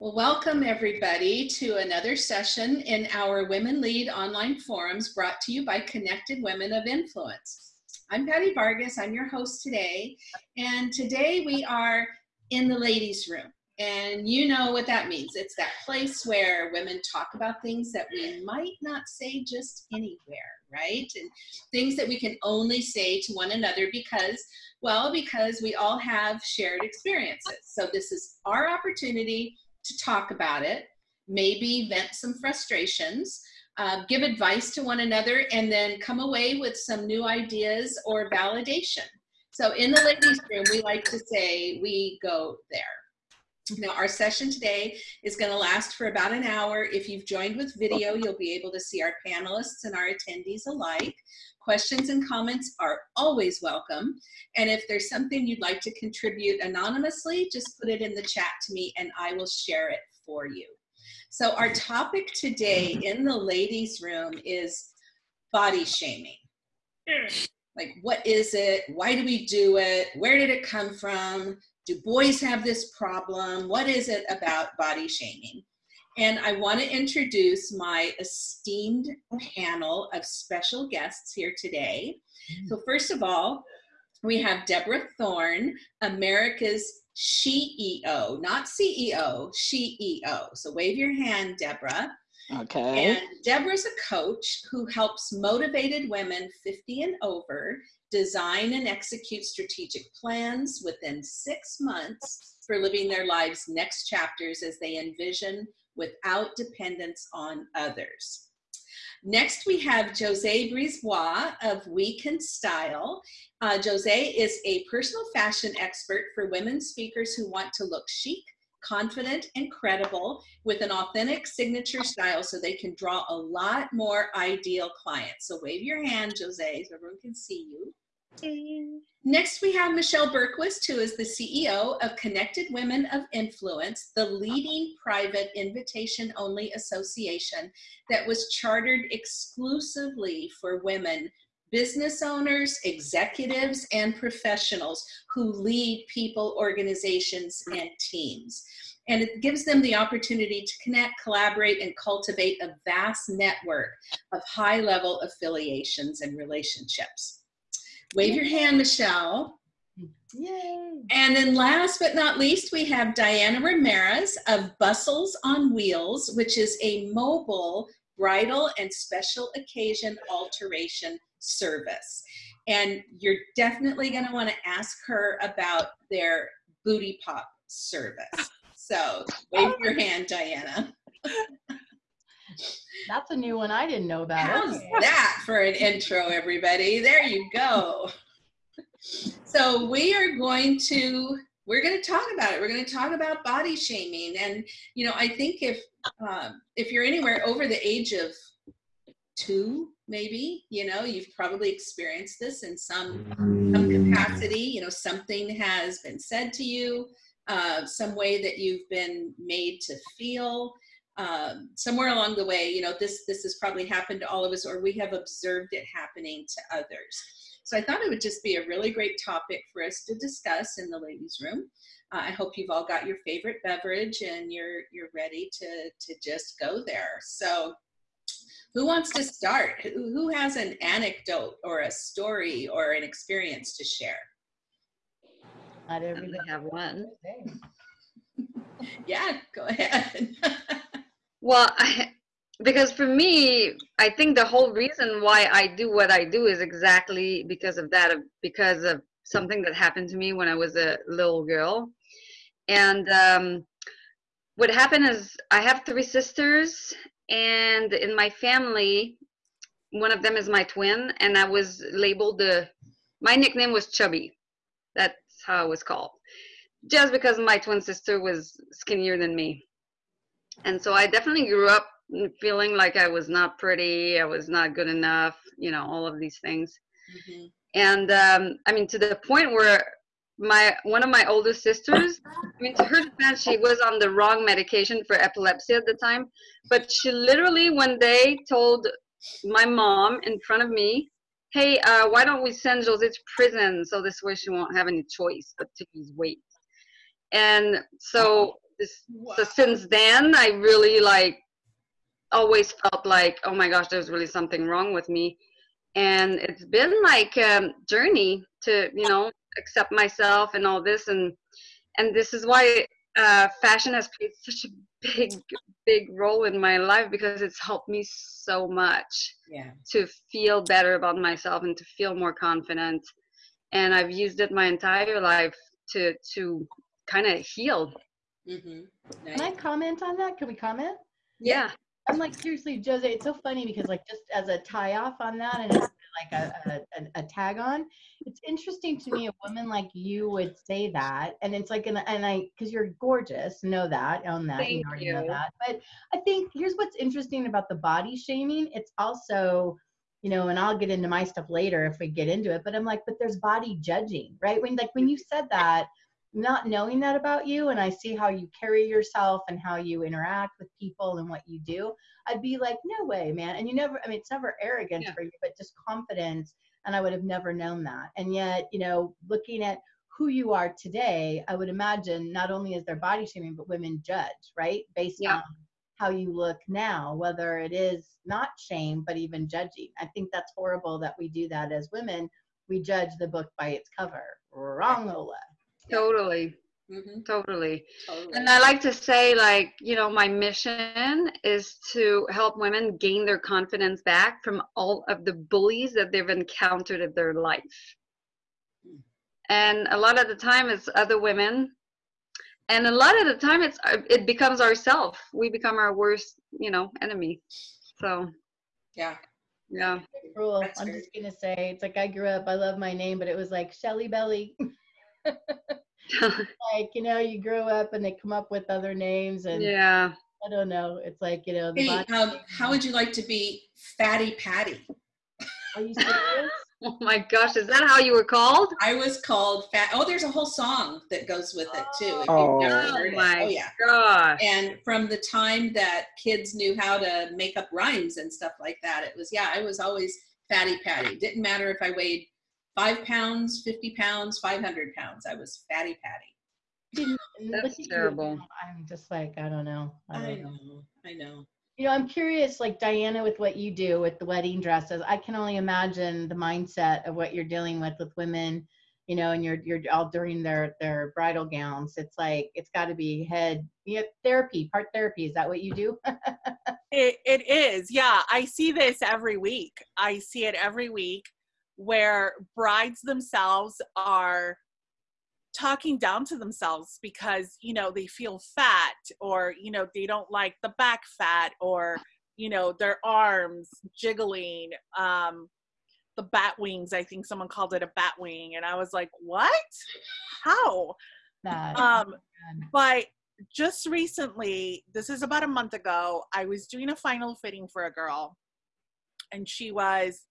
Well, welcome everybody to another session in our Women Lead online forums brought to you by Connected Women of Influence. I'm Patty Vargas, I'm your host today, and today we are in the ladies' room. And you know what that means. It's that place where women talk about things that we might not say just anywhere, right? And things that we can only say to one another because, well, because we all have shared experiences. So this is our opportunity to talk about it, maybe vent some frustrations, uh, give advice to one another, and then come away with some new ideas or validation. So in the ladies' room, we like to say we go there. Now, our session today is going to last for about an hour. If you've joined with video, you'll be able to see our panelists and our attendees alike. Questions and comments are always welcome. And if there's something you'd like to contribute anonymously, just put it in the chat to me and I will share it for you. So our topic today in the ladies room is body shaming. Hmm. Like, what is it? Why do we do it? Where did it come from? Do boys have this problem? What is it about body shaming? And I want to introduce my esteemed panel of special guests here today. So first of all, we have Deborah Thorne, America's SheEO, not CEO, SheEO. So wave your hand, Deborah. Okay. And Deborah's a coach who helps motivated women 50 and over design and execute strategic plans within six months for living their lives' next chapters as they envision without dependence on others. Next, we have Jose Brisebois of We Can Style. Uh, Jose is a personal fashion expert for women speakers who want to look chic, confident, and credible with an authentic signature style so they can draw a lot more ideal clients. So wave your hand, Jose, so everyone can see you. Next, we have Michelle Bergquist, who is the CEO of Connected Women of Influence, the leading private invitation-only association that was chartered exclusively for women business owners, executives, and professionals who lead people, organizations, and teams. And it gives them the opportunity to connect, collaborate, and cultivate a vast network of high-level affiliations and relationships. Wave your hand, Michelle. Yay. And then last but not least, we have Diana Ramirez of Bustles on Wheels, which is a mobile bridal and special occasion alteration service. And you're definitely gonna wanna ask her about their booty pop service. So wave your hand, Diana. That's a new one. I didn't know that. How's that for an intro, everybody? There you go. So we are going to we're going to talk about it. We're going to talk about body shaming, and you know, I think if um, if you're anywhere over the age of two, maybe you know, you've probably experienced this in some some capacity. You know, something has been said to you, uh, some way that you've been made to feel um, somewhere along the way, you know, this, this has probably happened to all of us or we have observed it happening to others. So I thought it would just be a really great topic for us to discuss in the ladies room. Uh, I hope you've all got your favorite beverage and you're, you're ready to, to just go there. So who wants to start? Who, who has an anecdote or a story or an experience to share? Not I everybody. have one. Yeah, go ahead. Well, I, because for me, I think the whole reason why I do what I do is exactly because of that, of- because of something that happened to me when I was a little girl. And um, what happened is I have three sisters, and in my family, one of them is my twin, and I was labeled the, my nickname was Chubby. That's how I was called. Just because my twin sister was skinnier than me and so I definitely grew up feeling like I was not pretty, I was not good enough, you know, all of these things. Mhm. And um, I mean, to the point where my one of my older sisters, I mean, to her defense, she was on the wrong medication for epilepsy at the time, but she literally one day told my mom in front of me, "Hey, uh, why don't we send Jose to prison so this way she won't have any choice but to lose weight?" And so this, Wow. so since then, I really like always felt like, oh my gosh, there's really something wrong with me. And it's been like a journey to, you know, accept myself and all this. And, and this is why uh, fashion has played such a big, big role in my life because it's helped me so much Yeah. to feel better about myself and to feel more confident. And I've used it my entire life to, to kind of heal. Mm-hmm. Can I comment on that? Can we comment? Yeah. I'm like seriously, Jose. It's so funny because like just as a tie off on that and as like a, a, a, a tag on, it's interesting to me a woman like you would say that, and it's like an and I because you're gorgeous, know that, own that, Thank already know that. But I think here's what's interesting about the body shaming. It's also you know, and I'll get into my stuff later if we get into it. But I'm like, but there's body judging, right? When like when you said that, not knowing that about you and I see how you carry yourself and how you interact with people and what you do, I'd be like, no way, man. And you never, I mean, it's never arrogance Yeah. for you, but just confidence. And I would have never known that. And yet, you know, looking at who you are today, I would imagine not only is there body shaming, but women judge, right? Based Yeah. on how you look now, whether it is not shame, but even judging. I think that's horrible that we do that as women. We judge the book by its cover. Wrong, Ola. Totally. Mm-hmm. Totally. Totally. And I like to say, like, you know, my mission is to help women gain their confidence back from all of the bullies that they've encountered in their life. And a lot of the time it's other women. And a lot of the time it's uh, it becomes ourself. We become our worst, you know, enemy. So, yeah. yeah. Cruel. I'm just gonna say it's like I grew up. I love my name, but it was like Shelly Belly. like you know, you grow up and they come up with other names, and yeah. I don't know. It's like you know, the Hey, body. um, how would you like to be Fatty Patty? Are you serious? Oh my gosh, is that how you were called? I was called Fat. Oh, there's a whole song that goes with it too. If Oh. you've Oh my Oh yeah. gosh. And from the time that kids knew how to make up rhymes and stuff like that, it was yeah. I was always Fatty Patty. Didn't matter if I weighed five pounds, fifty pounds, five hundred pounds. I was Fatty Patty. Didn't- That's look you, terrible. I'm just like I don't know. I I don't know. know. I know. You know, I'm curious, like Diana, with what you do with the wedding dresses. I can only imagine the mindset of what you're dealing with with women, you know, and you're you're all during their their bridal gowns. It's like it's got to be head you know, therapy, part therapy. Is that what you do? It, it is. Yeah. I see this every week. I see it every week where brides themselves are talking down to themselves because, you know, they feel fat or, you know, they don't like the back fat or, you know, their arms jiggling. Um, the bat wings, I think someone called it a bat wing. And I was like, what? How? that Um, but just recently, this is about a month ago, I was doing a final fitting for a girl, and she was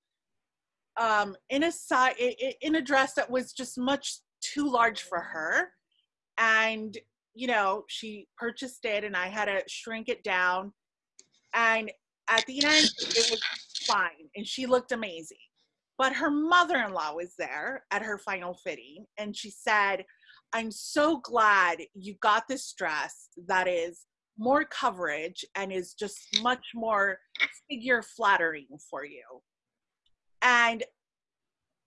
um, in a si- i- i- in a dress that was just much too large for her, and you know she purchased it, and I had to shrink it down, and at the end it was fine, and she looked amazing. But her mother-in-law was there at her final fitting, and she said, I'm so glad you got this dress that is more coverage and is just much more figure flattering for you. And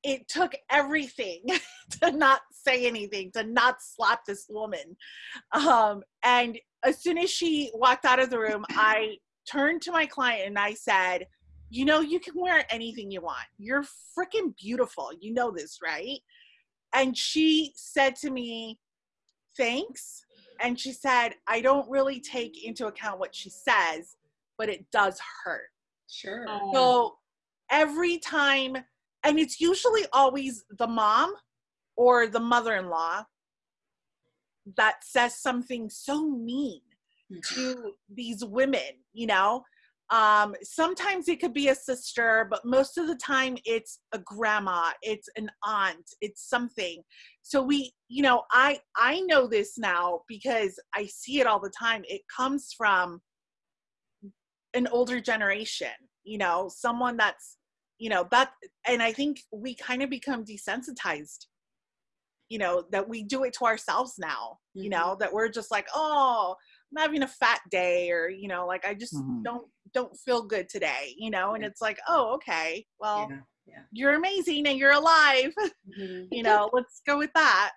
it took everything to not say anything, to not slap this woman. Um, and as soon as she walked out of the room, I turned to my client and I said, You know, you can wear anything you want. You're freaking beautiful. You know this, right? and she said to me thanks and she said i don't really take into account what she says but it does hurt Sure. Oh. so every time and it's usually always the mom or the mother-in-law that says something so mean Mhm. to these women you know? Um sometimes it could be a sister but most of the time it's a grandma it's an aunt it's something. So we you know i i know this now because i see it all the time. It comes from an older generation you know someone that's you know that and i think we kind of become desensitized you know that we do it to ourselves now Mhm. you know that we're just like oh i'm having a fat day or you know like i just Mhm. don't don't feel good today you know and Yeah. it's like oh okay well Yeah, yeah. you're amazing and you're alive Mhm. you know let's go with that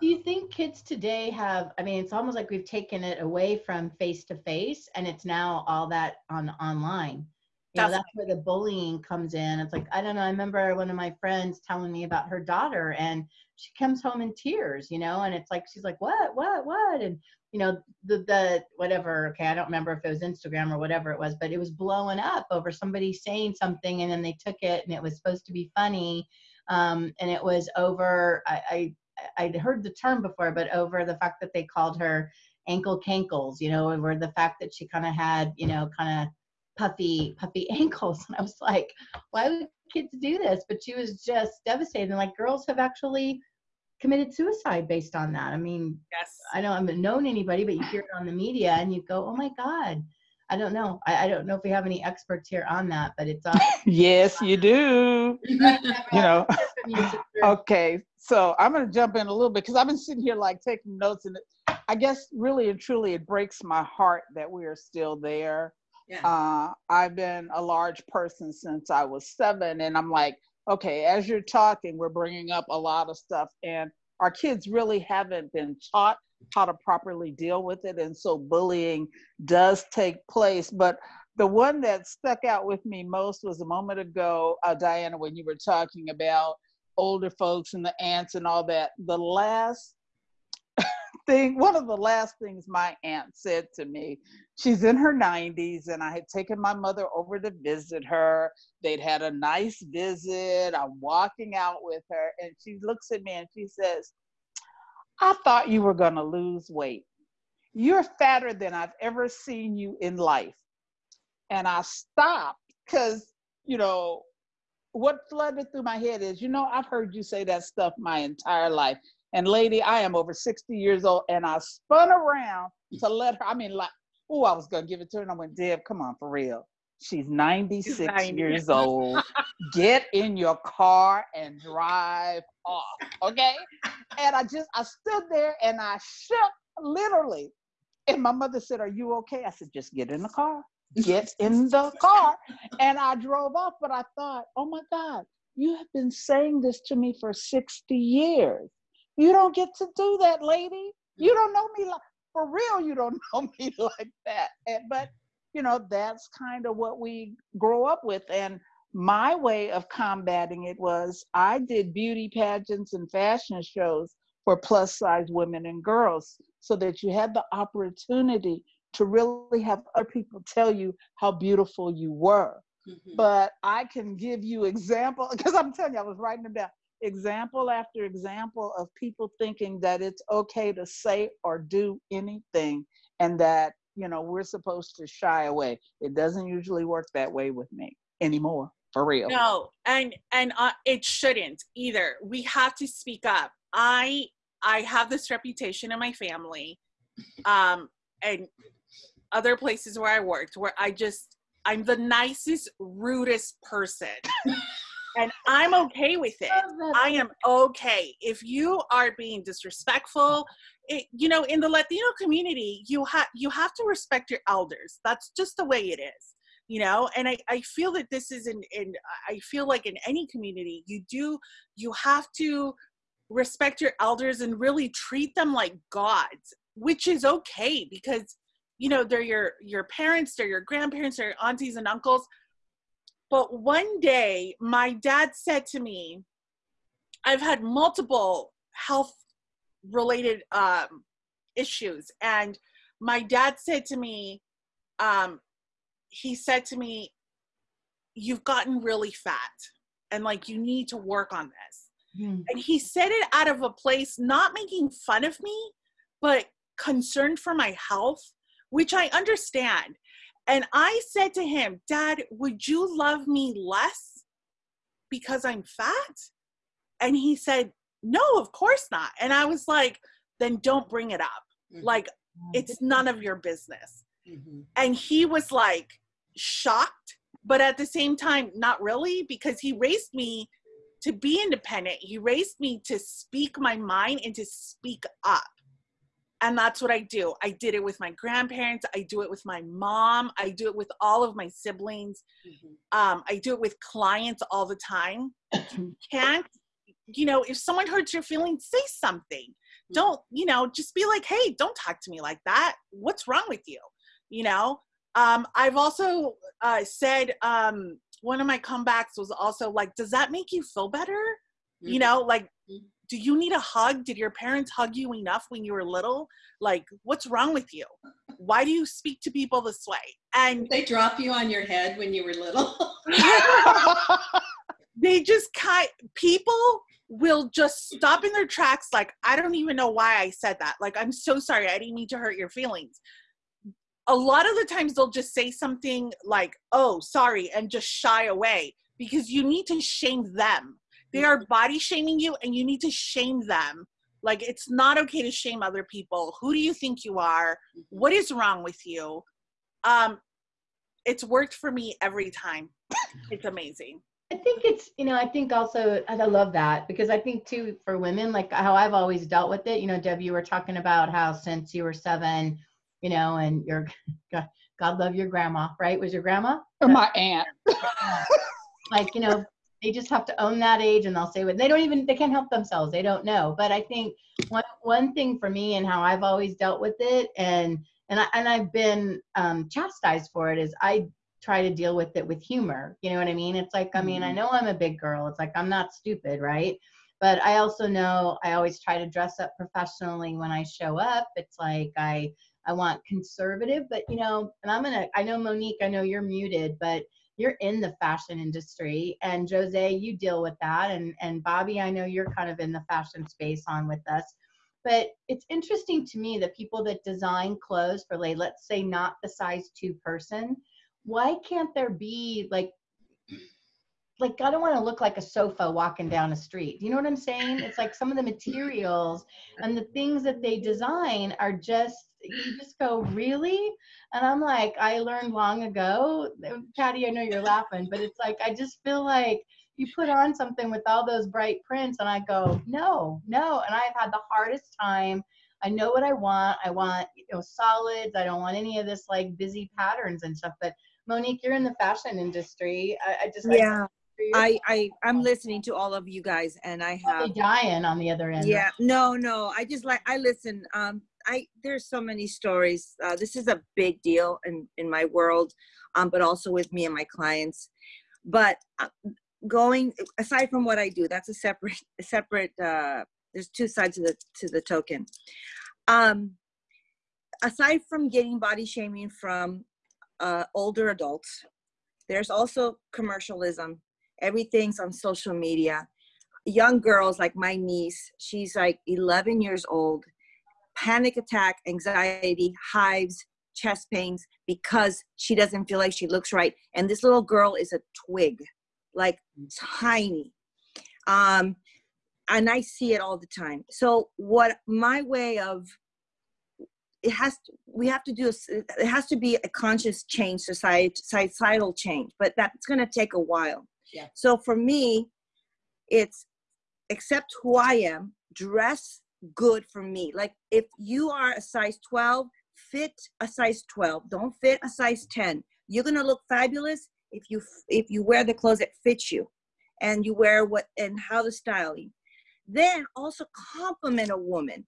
Do you think kids today have? I mean, it's almost like we've taken it away from face to face, and it's now all that on online. You know, that's where the bullying comes in. It's like I don't know. I remember one of my friends telling me about her daughter, and she comes home in tears. You know, and it's like she's like, "What? What? What?" And you know, the the whatever. Okay, I don't remember if it was Instagram or whatever it was, but it was blowing up over somebody saying something, and then they took it, and it was supposed to be funny, um, and it was over. I, I I'd heard the term before, but over the fact that they called her ankle cankles, you know, over the fact that she kind of had, you know, kind of puffy, puffy ankles. And I was like, why would kids do this? But she was just devastated. And like girls have actually committed suicide based on that. I mean, yes I don't, I haven't known anybody, but you hear it on the media and you go, oh my God. I don't know. I, I don't know if we have any experts here on that, but it's uh, yes, you do. You know. Okay, so I'm going to jump in a little bit because I've been sitting here like taking notes, and it, I guess really and truly it breaks my heart that we are still there. Yeah. Uh, I've been a large person since I was seven, and I'm like, okay, as you're talking, we're bringing up a lot of stuff, and our kids really haven't been taught how to properly deal with it, and so bullying does take place. But the one that stuck out with me most was a moment ago, uh, Diana, when you were talking about older folks and the aunts and all that. The last thing, one of the last things my aunt said to me, she's in her 90s, and I had taken my mother over to visit her. They'd had a nice visit. I'm walking out with her, and she looks at me and she says, I thought you were going to lose weight. You're fatter than I've ever seen you in life. And I stopped because, you know, what flooded through my head is, you know, I've heard you say that stuff my entire life. And lady, I am over 60 years old and I spun around to let her, I mean, like, oh, I was going to give it to her. And I went, Deb, come on, for real. She's 96 90. years old. Get in your car and drive off. Okay. And I just, I stood there and I shook literally. And my mother said, Are you okay? I said, Just get in the car. Get in the car. And I drove off. But I thought, Oh my God, you have been saying this to me for 60 years. You don't get to do that, lady. You don't know me like, for real, you don't know me like that. And, but, you know, that's kind of what we grow up with. And my way of combating it was I did beauty pageants and fashion shows for plus size women and girls so that you had the opportunity to really have other people tell you how beautiful you were. Mhm. But I can give you example because I'm telling you, I was writing them down. Example after example of people thinking that it's okay to say or do anything and that, you know, we're supposed to shy away. It doesn't usually work that way with me anymore, for real. no and and uh, it shouldn't either we have to speak up i i have this reputation in my family um and other places where i worked where i just i'm the nicest rudest person and i'm okay with it I am okay. If you are being disrespectful, it, you know, in the Latino community, you have you have to respect your elders. That's just the way it is, you know. And I, I feel that this is in, in I feel like in any community, you do you have to respect your elders and really treat them like gods, which is okay because you know they're your your parents, they're your grandparents, they're your aunties and uncles. But one day, my dad said to me, I've had multiple health related um, issues. And my dad said to me, um, he said to me, You've gotten really fat and like you need to work on this. Hmm. And he said it out of a place not making fun of me, but concerned for my health, which I understand. And I said to him, Dad, would you love me less because I'm fat? And he said, No, of course not. And I was like, Then don't bring it up. Mhm. Like, it's none of your business. Mhm. And he was like shocked, but at the same time, not really, because he raised me to be independent. He raised me to speak my mind and to speak up. And that's what I do. I did it with my grandparents. I do it with my mom. I do it with all of my siblings. Mhm. Um, I do it with clients all the time. You can't, you know, if someone hurts your feelings, say something. Don't, you know, just be like, hey, don't talk to me like that. What's wrong with you? You know, um, I've also uh, said um, one of my comebacks was also like, does that make you feel better? You Mhm. know, like. Do you need a hug? Did your parents hug you enough when you were little? Like, what's wrong with you? Why do you speak to people this way? And Did they drop you on your head when you were little? they just kind people will just stop in their tracks like i don't even know why i said that like i'm so sorry i didn't mean to hurt your feelings a lot of the times they'll just say something like oh sorry and just shy away because you need to shame them they are body shaming you and you need to shame them. Like it's not okay to shame other people. Who do you think you are? What is wrong with you? Um it's worked for me every time. It's amazing. I think it's, you know, I think also, I love that because I think too, for women, like how I've always dealt with it, you know, Deb, you were talking about how since you were seven, you know, and your, God, God love your grandma, right? Was your grandma? Or my aunt. like you know they just have to own that age and they'll say what they don't even they can't help themselves they don't know. But i think one one thing for me and how i've always dealt with it and and I, and i've been um chastised for it is i try to deal with it with humor you know what i mean? It's like i mean i Mhm. know i'm a big girl it's like i'm not stupid right? But i also know i always try to dress up professionally when i show up it's like i i want conservative but you know and i'm gonna i know monique i know you're muted but you're in the fashion industry and jose you deal with that and and bobby i know you're kind of in the fashion space on with us but it's interesting to me that people that design clothes for like let's say not the size two person why can't there be like like i don't want to look like a sofa walking down a street you know what i'm saying? It's like some of the materials and the things that they design are just you just go really? And i'm like i learned long ago. Patty i know you're laughing but it's like i just feel like you put on something with all those bright prints. And i go no no. And i've had the hardest time. I know what i want. I want you know solids. I don't want any of this like busy patterns and stuff. But monique you're in the fashion industry. I, I just I- Yeah, I, I, I'm listening to all of you guys and I have, dying on the other end yeah, no, no, I just like, I listen, um, I, there's so many stories. Uh, this is a big deal in, in my world, um, but also with me and my clients. But uh, going, aside from what I do, that's a separate, separate, uh, there's two sides to the, to the token. Um, aside from getting body shaming from, uh, older adults, there's also commercialism everything's on social media young girls like my niece she's like 11 years old panic attack anxiety hives chest pains because she doesn't feel like she looks right. And this little girl is a twig like tiny. Um and i see it all the time. So what my way of it has to, we have to do it has to be a conscious change society societal change but that's going to take a while. Yeah. so for me it's accept who i am dress good for me. Like if you are a size 12 fit a size 12 don't fit a size 10 you're to look fabulous if you if you wear the clothes that fit you and you wear what and how the styling then also compliment a woman.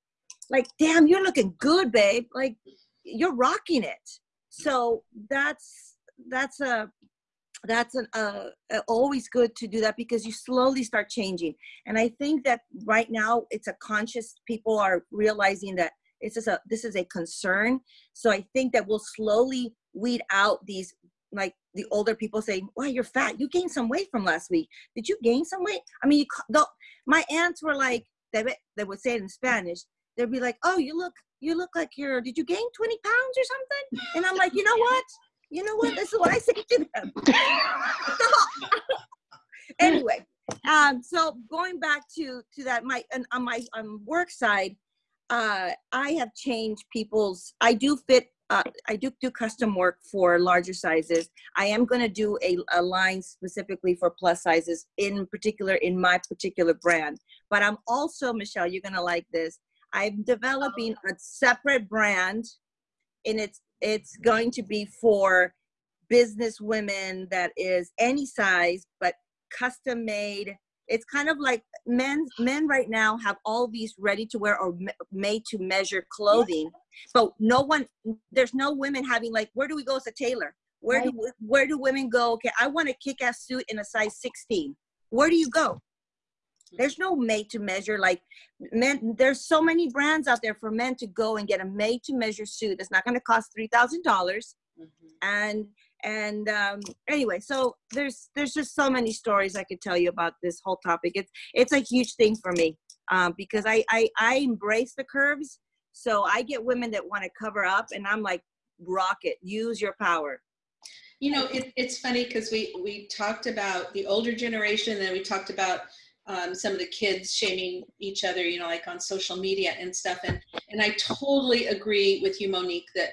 Like damn you're looking good babe. Like you're rocking it. So that's that's a that's an uh, always good to do that because you slowly start changing. And i think that right now it's a conscious people are realizing that it's just a this is a concern. So i think that we'll slowly weed out these like the older people saying wow you're fat. You gained some weight from last week. Did you gain some weight? I mean you, the, my aunts were like they, they would say it in spanish they'd be like oh you look you look like you're did you gain 20 pounds or something? And i'm like you know what you know what this is what i say to them So- anyway um so going back to to that my and on my um, work side uh i have changed people's i do fit uh, I do do custom work for larger sizes. I am going to do a, a line specifically for plus sizes, in particular in my particular brand. But I'm also, Michelle, you're going to like this. I'm developing a separate brand, and it's it's going to be for business women that is any size, but custom made. It's kind of like men men right now have all these ready to wear or made to measure clothing but no one there's no women having like where do we go as a tailor? Where do where do women go? Okay i want a kick-ass suit in a size 16 where do you go there's no made to measure like men there's so many brands out there for men to go and get a made to measure suit it's not going to cost $3000. Mm-hmm. and and um, anyway so there's there's just so many stories i could tell you about this whole topic. It's it's a huge thing for me um, because I, I i embrace the curves. So i get women that want to cover up and i'm like rock it use your power. You know it, it's funny because we we talked about the older generation and we talked about um, some of the kids shaming each other you know like on social media and stuff. And and i totally agree with you monique that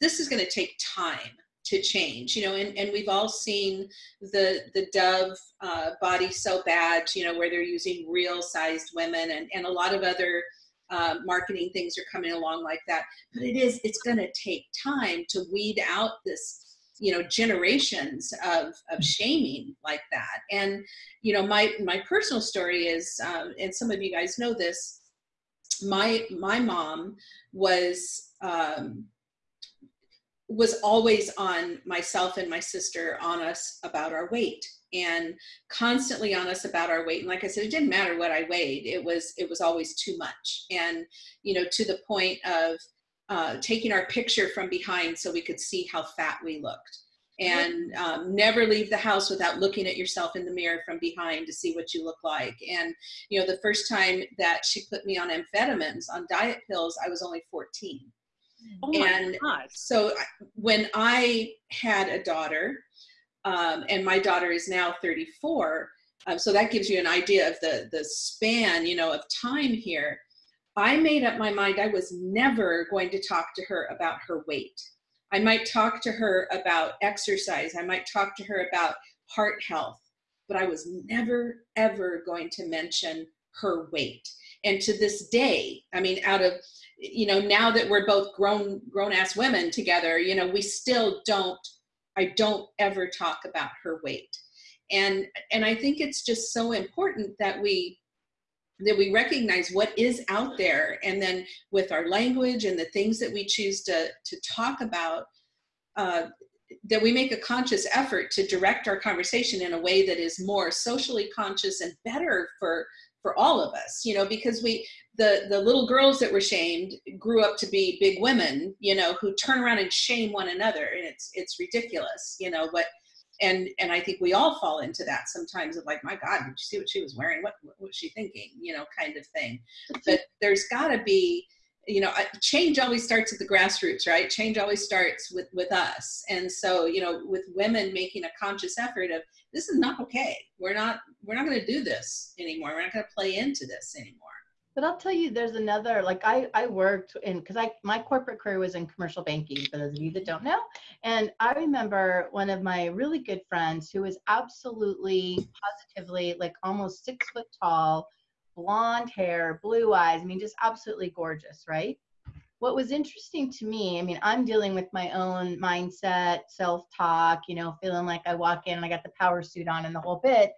this is going to take time to change you know and, and we've all seen the the dove uh, body so bad you know where they're using real sized women and, and a lot of other uh, marketing things are coming along like that. But it is it's going to take time to weed out this you know generations of of shaming like that. And you know my my personal story is um, and some of you guys know this my my mom was um, was always on myself and my sister on us about our weight and constantly on us about our weight. And like i said it didn't matter what i weighed it was it was always too much. And you know to the point of uh, taking our picture from behind so we could see how fat we looked and um, never leave the house without looking at yourself in the mirror from behind to see what you look like and you know the first time that she put me on amphetamines on diet pills i was only 14 Oh and God. so when I had a daughter, um, and my daughter is now 34, um, so that gives you an idea of the the span, you know, of time here. I made up my mind I was never going to talk to her about her weight. I might talk to her about exercise. I might talk to her about heart health, but I was never ever going to mention her weight. And to this day, I mean, out of you know now that we're both grown grown ass women together you know we still don't i don't ever talk about her weight and and i think it's just so important that we that we recognize what is out there. And then with our language and the things that we choose to to talk about uh, that we make a conscious effort to direct our conversation in a way that is more socially conscious and better for for all of us you know because we the the little girls that were shamed grew up to be big women you know who turn around and shame one another. And it's it's ridiculous you know but and and i think we all fall into that sometimes of like my god did you see what she was wearing? What, what was she thinking? You know kind of thing. Mm-hmm. But there's got to be you know change always starts at the grassroots right? Change always starts with with us. And so you know with women making a conscious effort of this is not okay. We're not we're not going to do this anymore. We're not going to play into this anymore but I'll tell you, there's another, like I, I worked in, cause I, my corporate career was in commercial banking for those of you that don't know. And I remember one of my really good friends who was absolutely positively like almost six foot tall, blonde hair, blue eyes. I mean, just absolutely gorgeous, right? What was interesting to me, I mean, I'm dealing with my own mindset, self talk, you know, feeling like I walk in and I got the power suit on and the whole bit.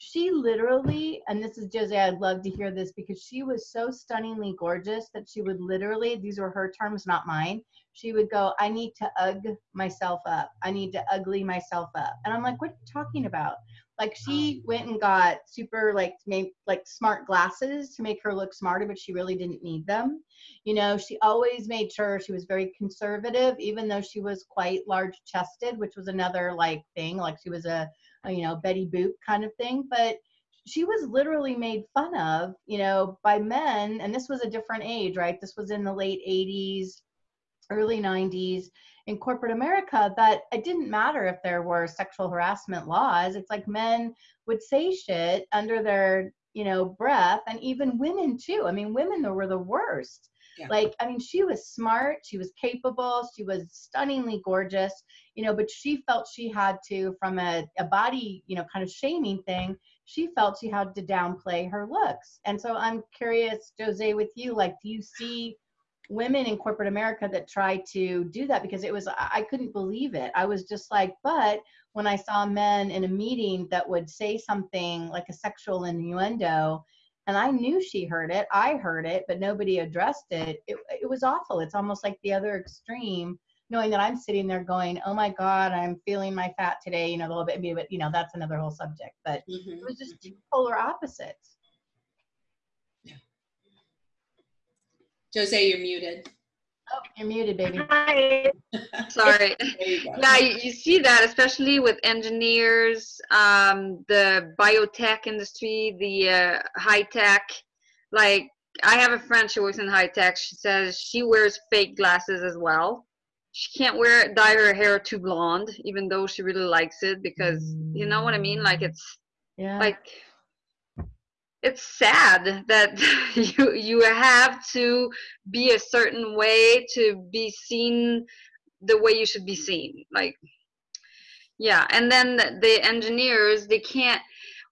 She literally, and this is Josie, I'd love to hear this because she was so stunningly gorgeous that she would literally, these were her terms, not mine. She would go, I need to ug myself up. I need to ugly myself up. And I'm like, what are you talking about? like she oh. went and got super like made like smart glasses to make her look smarter but she really didn't need them you know she always made sure she was very conservative even though she was quite large chested which was another like thing like she was a you know betty boop kind of thing but she was literally made fun of you know by men and this was a different age right this was in the late 80s early 90s in corporate America that it didn't matter if there were sexual harassment laws. It's like men would say shit under their, you know, breath and even women too. I mean, women were the worst. Yeah. Like, I mean, she was smart, she was capable, she was stunningly gorgeous, you know, but she felt she had to, from a, a body, you know, kind of shaming thing, she felt she had to downplay her looks. And so I'm curious, Jose, with you, like, do you see women in corporate America that try to do that? Because it was, I I couldn't believe it. I was just like, but when I saw men in a meeting that would say something like a sexual innuendo, and I knew she heard it, I heard it, but nobody addressed it. It, it was awful. It's almost like the other extreme, knowing that I'm sitting there going, oh my God, I'm feeling my fat today, you know, a little bit, but you know, that's another whole subject. But Mhm. it was just two polar opposites. Jose, you're muted. You're muted, baby. Hi. Sorry. You. Yeah, you, you see that, especially with engineers, um, the biotech industry, the uh, high tech. Like, I have a friend, she works in high tech. She says she wears fake glasses as well. She can't wear dye her hair too blonde, even though she really likes it, because you know what I mean. Like, it's Yeah. like it's sad that you you have to be a certain way to be seen the way you should be seen like yeah. And then the- engineers they can't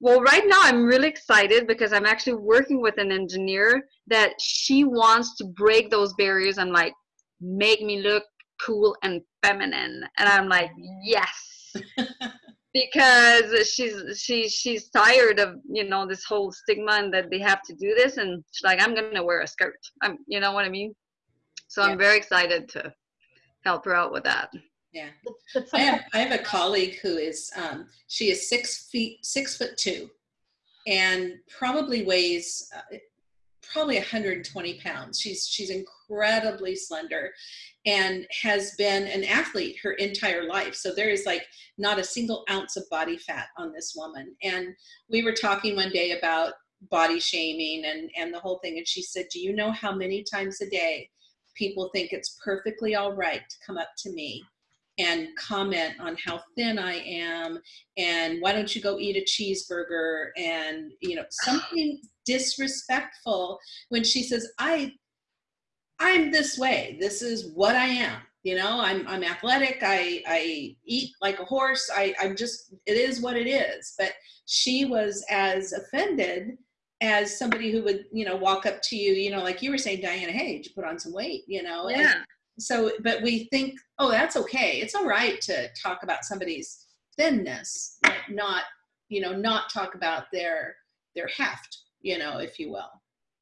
well right now i'm really excited because i'm actually working with an engineer that she wants to break those barriers and like make me look cool and feminine. And i'm like yes because she's she she's tired of you know this whole stigma and that they have to do this and she's like i'm gonna wear a skirt i'm you know what i mean so Yeah. i'm very excited to help her out with that Yeah. I have, I have a colleague who is, um, she is six feet, six foot two, and probably weighs uh, probably 120 pounds. She's she's incredibly slender, and has been an athlete her entire life. So there is like not a single ounce of body fat on this woman. And we were talking one day about body shaming and and the whole thing, and she said, "Do you know how many times a day people think it's perfectly all right to come up to me?" And comment on how thin I am and why don't you go eat a cheeseburger? And you know something disrespectful when she says I I'm this way. This is what I am. You know I'm I'm athletic. I I eat like a horse. I I'm just it is what it is. But she was as offended as somebody who would you know walk up to you you know like you were saying Diana hey did you put on some weight? You know and- yeah so but we think oh that's okay it's all right to talk about somebody's thinness but not you know not talk about their their heft you know if you will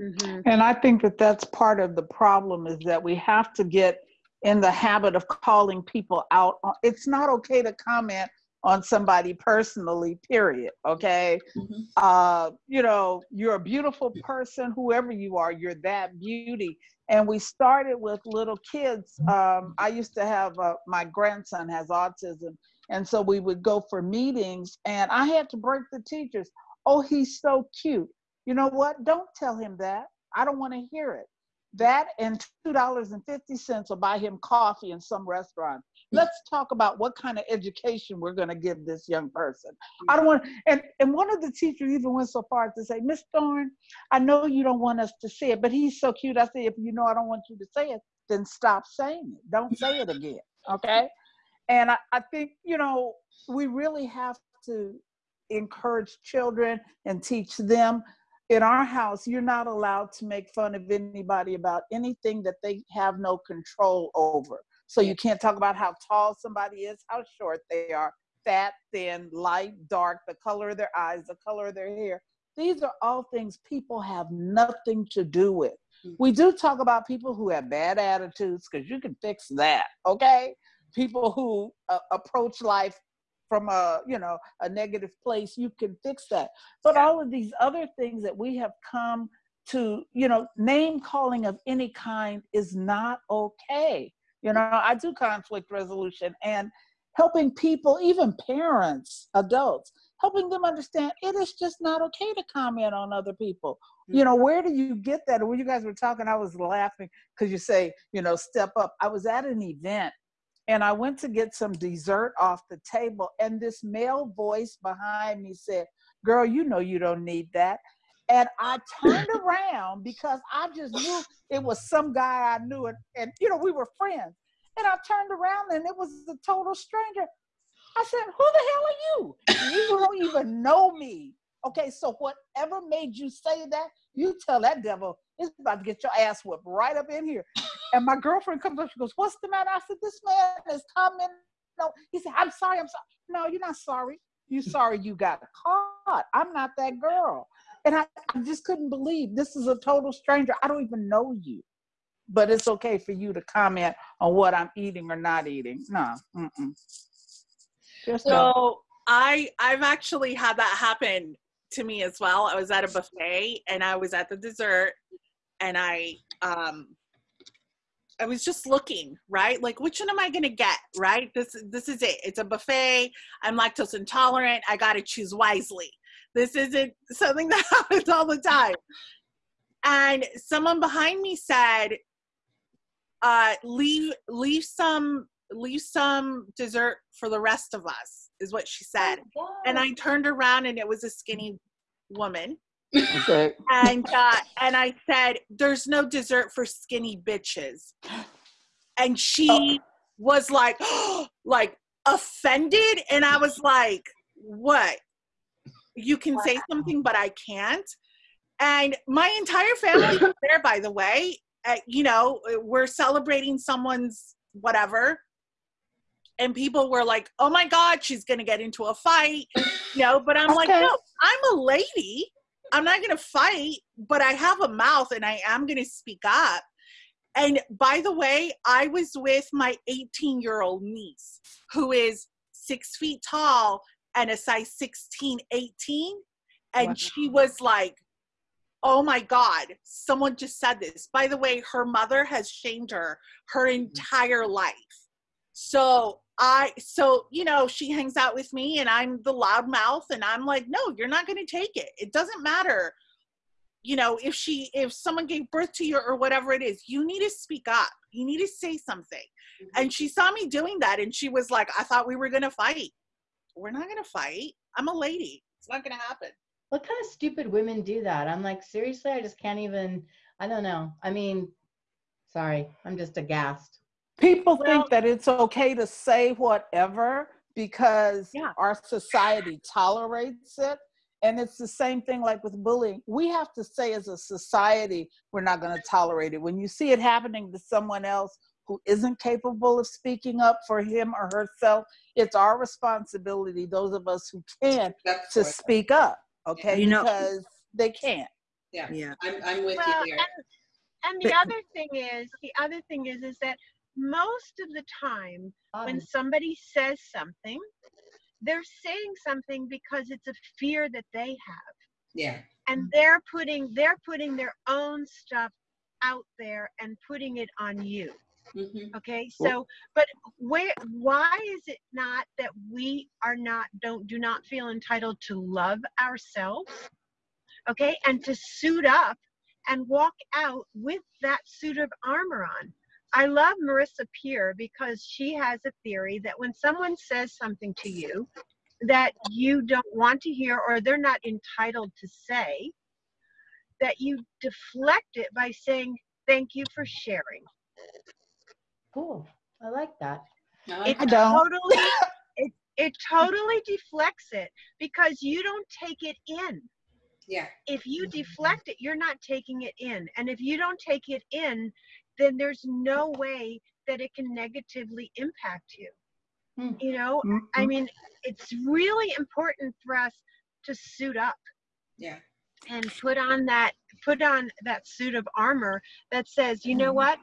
hmm And I think that that's part of the problem is that we have to get in the habit of calling people out. It's not okay to comment on somebody personally, period. Okay. Mhm. Uh, you know, you're a beautiful person, whoever you are, you're that beauty. And we started with little kids. Um, I used to have uh, my grandson has autism. And so we would go for meetings, and I had to break the teachers. Oh, he's so cute. You know what? Don't tell him that. I don't want to hear it. That and $2.50 will buy him coffee in some restaurant. Let's talk about what kind of education we're going to give this young person. I don't want, and, and one of the teachers even went so far as to say, Miss Thorne, I know you don't want us to say it, but he's so cute. I say, if you know I don't want you to say it, then stop saying it. Don't say it again. Okay. And I, I think, you know, we really have to encourage children and teach them. In our house, you're not allowed to make fun of anybody about anything that they have no control over. So you can't talk about how tall somebody is, how short they are, fat, thin, light, dark, the color of their eyes, the color of their hair. These are all things people have nothing to do with. Mhm. We do talk about people who have bad attitudes because you can fix that, okay? People who uh, approach life from a you know a negative place you can fix that but all of these other things that we have come to you know name calling of any kind is not okay you know i do conflict resolution and helping people even parents adults helping them understand it is just not okay to comment on other people. You know where do you get that? When you guys were talking i was laughing because you say you know step up. I was at an event and I went to get some dessert off the table, and this male voice behind me said, Girl, you know you don't need that. And I turned around because I just knew it was some guy I knew, and, and you know, we were friends. And I turned around and it was a total stranger. I said, Who the hell are you? You don't even know me. Okay, so whatever made you say that, you tell that devil it's about to get your ass whipped right up in here. And my girlfriend comes up, she goes, What's the matter? I said, This man is coming. No, he said, I'm sorry, I'm sorry. No, you're not sorry. You're sorry you got caught. I'm not that girl. And I, I just couldn't believe this is a total stranger. I don't even know you. But it's okay for you to comment on what I'm eating or not eating. No. Mm-mm. Just no. So I I've actually had that happen to me as well. I was at a buffet and I was at the dessert and I um I was just looking, right? Like which one am I gonna get, right? This this is it. It's a buffet. I'm lactose intolerant. I gotta choose wisely. This isn't something that happens all the time. And someone behind me said, uh, leave leave some leave some dessert for the rest of us, is what she said. Oh, and I turned around and it was a skinny woman. Okay. and uh, and I said, "There's no dessert for skinny bitches," and she oh. was like, like offended, and I was like, "What? You can say something, but I can't. And my entire family was there, by the way. Uh, you know, we're celebrating someone's whatever. And people were like, oh my God, she's going to get into a fight. You know, but I'm okay. like, no, I'm a lady. I'm not going to fight, but I have a mouth and I am going to speak up. And by the way, I was with my 18 year old niece who is six feet tall and a size 16, 18. And wow. she was like, oh my God, someone just said this. By the way, her mother has shamed her her mm-hmm. entire life. So I, so, you know, she hangs out with me and I'm the loud mouth and I'm like, no, you're not going to take it. It doesn't matter. You know, if she, if someone gave birth to you or whatever it is, you need to speak up. You need to say something. Mm-hmm. And she saw me doing that and she was like, I thought we were going to fight we're not going to fight. I'm a lady. It's not going to happen. What kind of stupid women do that? I'm like, seriously, I just can't even. I don't know. I mean, sorry, I'm just aghast. People well, think that it's okay to say whatever because yeah. our society tolerates it. And it's the same thing like with bullying. We have to say as a society, we're not going to tolerate it. When you see it happening to someone else who isn't capable of speaking up for him or herself, it's our responsibility, those of us who can, That's to speak up. Okay, you know, because they can't. Yeah, yeah, I'm, I'm with well, you there. And, and the other thing is, the other thing is, is that most of the time um, when somebody says something, they're saying something because it's a fear that they have. Yeah. And they're putting they're putting their own stuff out there and putting it on you. Mm-hmm. Okay, so but where why is it not that we are not don't do not feel entitled to love ourselves? Okay, and to suit up and walk out with that suit of armor on. I love Marissa Peer because she has a theory that when someone says something to you that you don't want to hear or they're not entitled to say, that you deflect it by saying, Thank you for sharing. Cool. I like that. it totally it, it totally deflects it because you don't take it in. Yeah. If you deflect it, you're not taking it in. And if you don't take it in, then there's no way that it can negatively impact you. Hmm. You know, mm-hmm. I mean, it's really important for us to suit up. Yeah. And put on that put on that suit of armor that says, you know mm-hmm. what?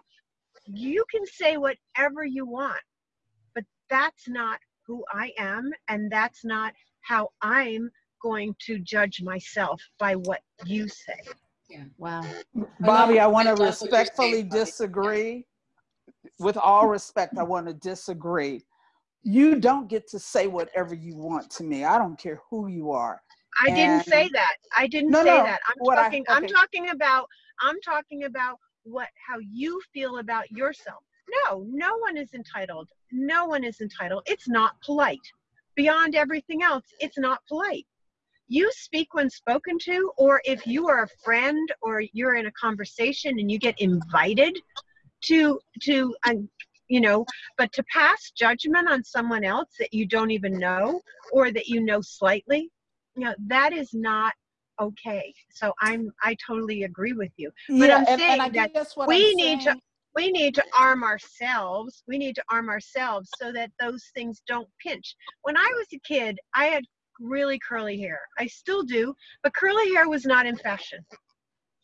You can say whatever you want, but that's not who I am, and that's not how I'm going to judge myself by what you say. Yeah. Wow. Bobby, I want to respectfully disagree. With all respect, I want to disagree. You don't get to say whatever you want to me. I don't care who you are. I and didn't say that. I didn't no, say no, that. I'm talking I, okay. I'm talking about I'm talking about what how you feel about yourself. No, no one is entitled. No one is entitled. It's not polite. Beyond everything else, it's not polite. you speak when spoken to, or if you are a friend or you're in a conversation and you get invited to to um, you know but to pass judgment on someone else that you don't even know or that you know slightly you know that is not okay. So i'm i totally agree with you. But yeah, i'm and, saying and that we I'm need saying... to we need to arm ourselves we need to arm ourselves so that those things don't pinch. When i was a kid i had really curly hair. I still do but curly hair was not in fashion.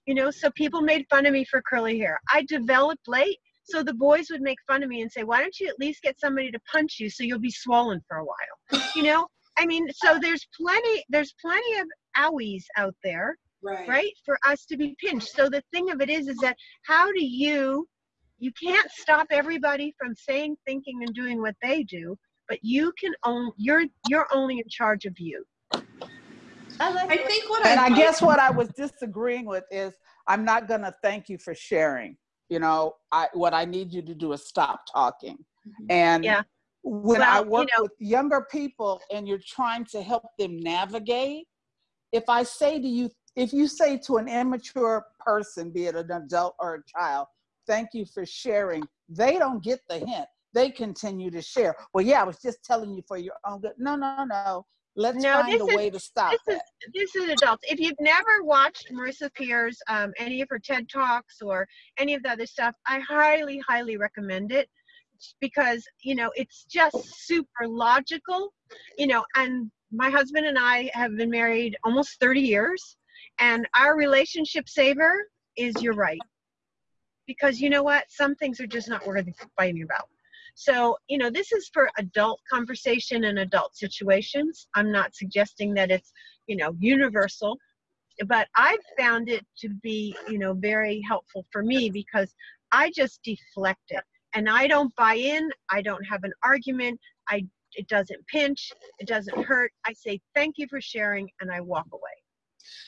You know so people made fun of me for curly hair. I developed late so the boys would make fun of me and say why don't you at least get somebody to punch you so you'll be swollen for a while? You know? I mean so there's plenty there's plenty of owies out there right. right for us to be pinched so the thing of it is is that how do you you can't stop everybody from saying thinking and doing what they do but you can own you're you're only in charge of you I, like I think what and I, I guess what I was disagreeing with is I'm not going to thank you for sharing. You know, I what I need you to do is stop talking. Mm-hmm. And yeah. when well, I work you know, with younger people and you're trying to help them navigate, if I say to you, if you say to an immature person, be it an adult or a child, thank you for sharing, they don't get the hint. They continue to share. Well, yeah, I was just telling you for your own good. No, no, no. Let's no, find a is, way to stop this that. Is, this is adults. If you've never watched Marissa Peer's, um, any of her TED Talks or any of the other stuff, I highly, highly recommend it because, you know, it's just super logical, you know, and my husband and I have been married almost 30 years and our relationship saver is you're right. Because you know what? Some things are just not worth fighting about. So, you know, this is for adult conversation and adult situations. I'm not suggesting that it's, you know, universal, but I've found it to be, you know, very helpful for me because I just deflect it and I don't buy in. I don't have an argument. I it doesn't pinch. It doesn't hurt. I say thank you for sharing and I walk away.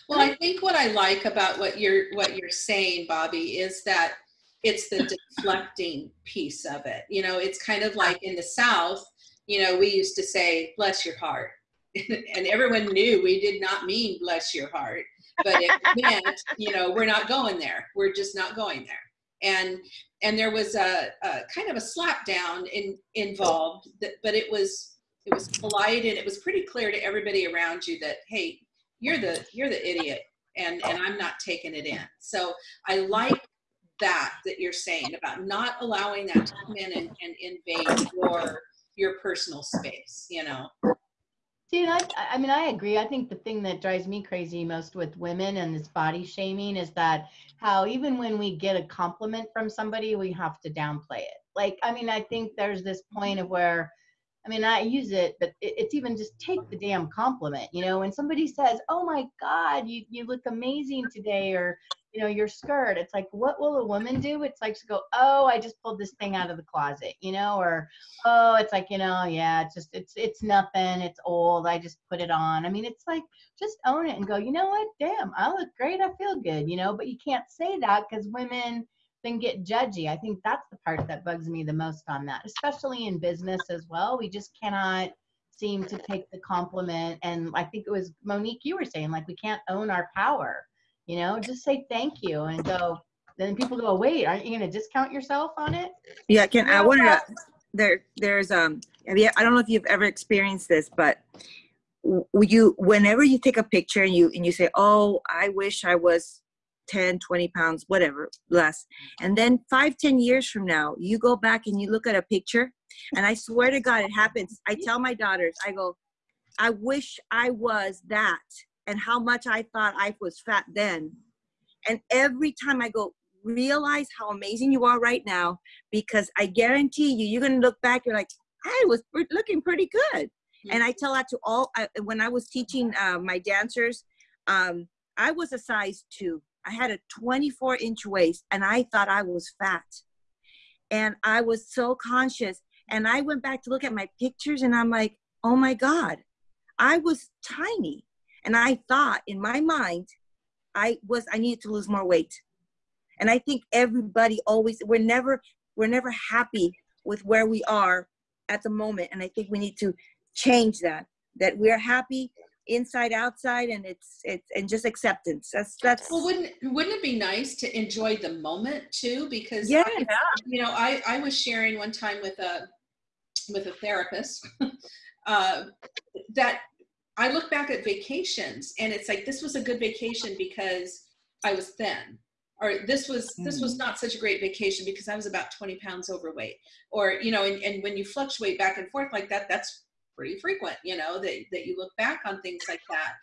Well, I think what I like about what you're what you're saying, Bobby, is that it's the deflecting piece of it. You know, it's kind of like in the South, you know, we used to say, bless your heart. and everyone knew we did not mean bless your heart, but it meant, you know, we're not going there. We're just not going there. And and there was a, a kind of a slap down in, involved, that, but it was it was polite and it was pretty clear to everybody around you that hey, you're the you're the idiot and and I'm not taking it in. So I like that that you're saying about not allowing that to come in and, and invade your your personal space you know See, I, I mean, I agree. I think the thing that drives me crazy most with women and this body shaming is that how even when we get a compliment from somebody, we have to downplay it. Like, I mean, I think there's this point of where I mean, I use it, but it's even just take the damn compliment. You know, when somebody says, "Oh my God, you you look amazing today," or you know, your skirt, it's like, what will a woman do? It's like to go, "Oh, I just pulled this thing out of the closet," you know, or "Oh, it's like, you know, yeah, it's just it's it's nothing, it's old, I just put it on." I mean, it's like just own it and go, you know what? Damn, I look great, I feel good, you know. But you can't say that because women then get judgy. I think that's the part that bugs me the most on that, especially in business as well. We just cannot seem to take the compliment. And I think it was Monique, you were saying, like, we can't own our power, you know, just say thank you and go. Then people go, wait, aren't you going to discount yourself on it? Yeah, can I wanted to, there, there's, um, I don't know if you've ever experienced this, but you, whenever you take a picture and you, and you say, oh, I wish I was 10 20 pounds whatever less and then five ten years from now you go back and you look at a picture and i swear to god it happens i tell my daughters i go i wish i was that and how much i thought i was fat then and every time i go realize how amazing you are right now because i guarantee you you're going to look back you're like i was looking pretty good and i tell that to all I, when i was teaching uh, my dancers um, i was a size two I had a 24 inch waist and I thought I was fat. And I was so conscious. And I went back to look at my pictures and I'm like, oh my God, I was tiny. And I thought in my mind, I was, I needed to lose more weight. And I think everybody always, we're never, we're never happy with where we are at the moment. And I think we need to change that, that we're happy inside outside and it's it's and just acceptance that's that's well wouldn't wouldn't it be nice to enjoy the moment too because yeah I, you know i i was sharing one time with a with a therapist uh, that i look back at vacations and it's like this was a good vacation because i was thin. Or this was this was mm. not such a great vacation because i was about 20 pounds overweight. Or you know and, and when you fluctuate back and forth like that that's pretty frequent you know that, that you look back on things like that.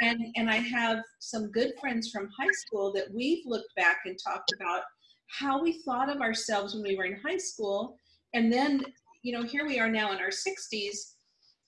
And and i have some good friends from high school that we've looked back and talked about how we thought of ourselves when we were in high school. And then you know here we are now in our 60s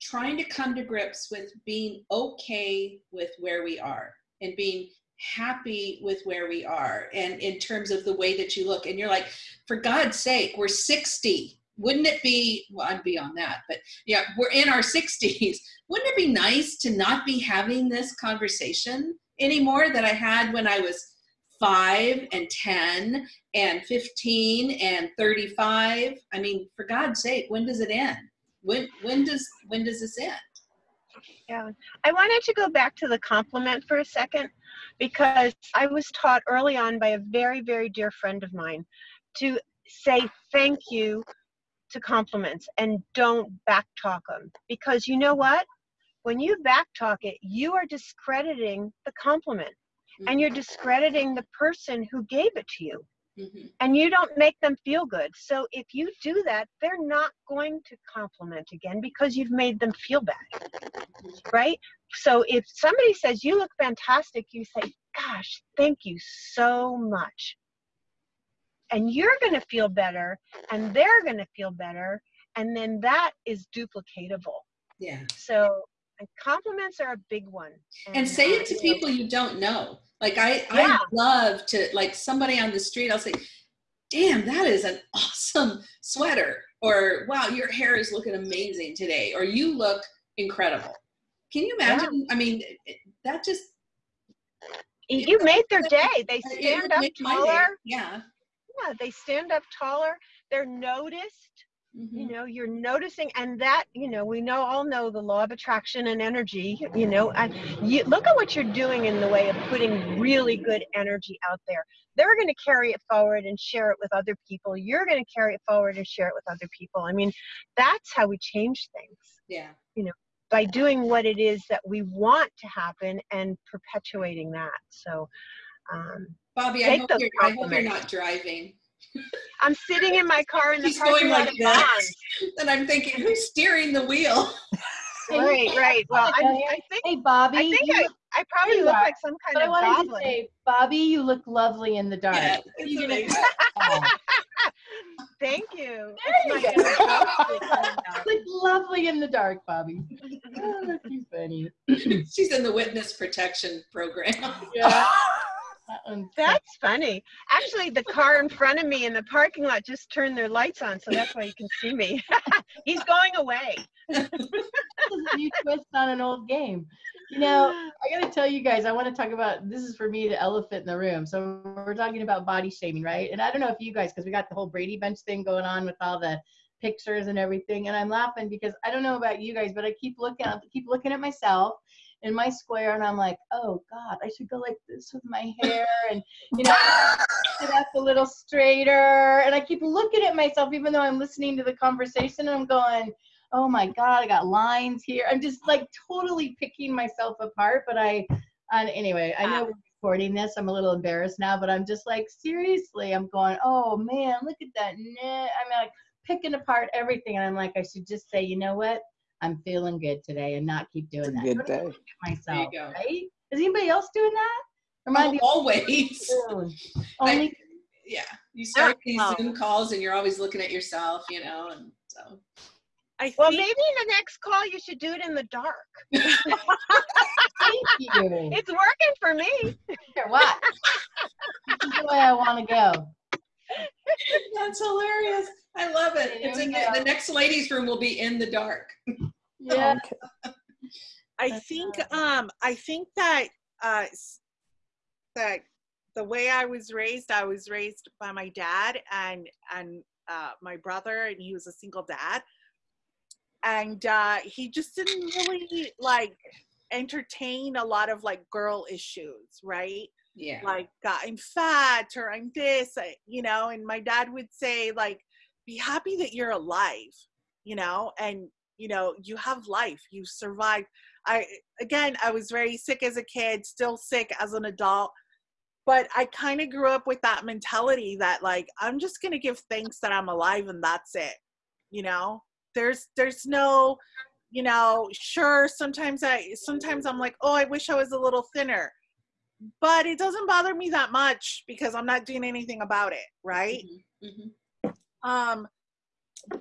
trying to come to grips with being okay with where we are and being happy with where we are and in terms of the way that you look. And you're like for god's sake we're 60 wouldn't it be well i'm beyond that but yeah we're in our 60s wouldn't it be nice to not be having this conversation anymore that i had when i was 5 and 10 and 15 and 35 i mean for god's sake when does it end when when does when does this end? Yeah. I wanted to go back to the compliment for a second because i was taught early on by a very very dear friend of mine to say thank you to compliments and don't backtalk them because you know what? When you backtalk it you are discrediting the compliment and you're mm-hmm. discrediting the person who gave it to you mm-hmm. and you don't make them feel good. So if you do that they're not going to compliment again because you've made them feel bad mm-hmm. right? So if somebody says you look fantastic you say gosh thank you so much. And you're going to feel better and they're going to feel better and then that is duplicatable. Yeah. So compliments are a big one. And, and say it to people you don't know like i yeah. i love to like somebody on the street i'll say damn that is an awesome sweater or wow your hair is looking amazing today or you look incredible. Can you imagine? Yeah. i mean that just you made their day. They stand up taller. Yeah. Yeah they stand up taller. They're noticed mm-hmm. you know you're noticing and that you know we know all know the law of attraction and energy you know and you look at what you're doing in the way of putting really good energy out there. They're going to carry it forward and share it with other people. You're going to carry it forward and share it with other people. I mean that's how we change things. Yeah. You know by doing what it is that we want to happen and perpetuating that. So um, Bobby, I hope, you're, I hope, you're, not driving. I'm sitting in my car in the She's going like this. And I'm thinking, who's steering the wheel? right, right. Well, I, I, think. Hey, Bobby. I think I, I probably look like some kind but of I wanted goblin. To say, Bobby, you look lovely in the dark. Yeah, oh. Thank you. There you go. look lovely in the dark, Bobby. Oh, that's funny. She's in the witness protection program. Yeah. That's funny. Actually, the car in front of me in the parking lot just turned their lights on, so that's why you can see me. He's going away. this is a new twist on an old game. You know, I got to tell you guys, I want to talk about this is for me the elephant in the room. So we're talking about body shaming, right? And I don't know if you guys, because we got the whole Brady Bunch thing going on with all the pictures and everything, and I'm laughing because I don't know about you guys, but I keep looking, I keep looking at myself in my square and I'm like, oh God, I should go like this with my hair and you know sit up a little straighter. And I keep looking at myself even though I'm listening to the conversation and I'm going, oh my God, I got lines here. I'm just like totally picking myself apart. But I anyway, I ah. know we're recording this. I'm a little embarrassed now, but I'm just like, seriously, I'm going, oh man, look at that knit. I'm like picking apart everything. And I'm like, I should just say, you know what? I'm feeling good today and not keep doing that. Good day. Myself, right? Is anybody else doing that? Or oh, always. Only. I, yeah, you start these Zoom calls and you're always looking at yourself, you know, and so. I well, maybe in the next call you should do it in the dark. Thank you. It's working for me. For what? this is the way I want to go. That's hilarious. I love it. It's in the, the, next ladies' room will be in the dark. Yeah. I think um I think that uh that the way I was raised, I was raised by my dad and and uh, my brother, and he was a single dad, and uh, he just didn't really like entertain a lot of like girl issues, right? Yeah. Like I'm fat or I'm this, you know, and my dad would say like be happy that you're alive, you know, and you know, you have life, you survived. I again, I was very sick as a kid, still sick as an adult, but I kind of grew up with that mentality that like I'm just going to give thanks that I'm alive and that's it. You know? There's there's no you know, sure sometimes I sometimes I'm like, "Oh, I wish I was a little thinner." But it doesn't bother me that much because I'm not doing anything about it, right? Mm-hmm. Mm-hmm. Um